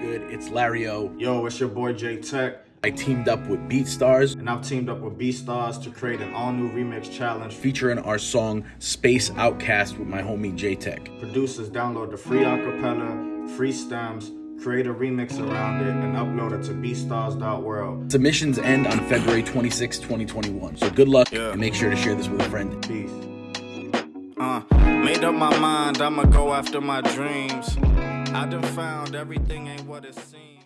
good? It's Lario. Yo, it's your boy J Tech. I teamed up with BeatStars. And I've teamed up with BeatStars to create an all-new remix challenge featuring our song Space Outcast with my homie J Tech. Producers download the free acapella, free stems, create a remix around it, and upload it to beatstars.world. Submissions end on February 26, 2021. So good luck yeah. and make sure to share this with a friend. Peace. Uh, made up my mind, I'ma go after my dreams. I done found everything ain't what it seems.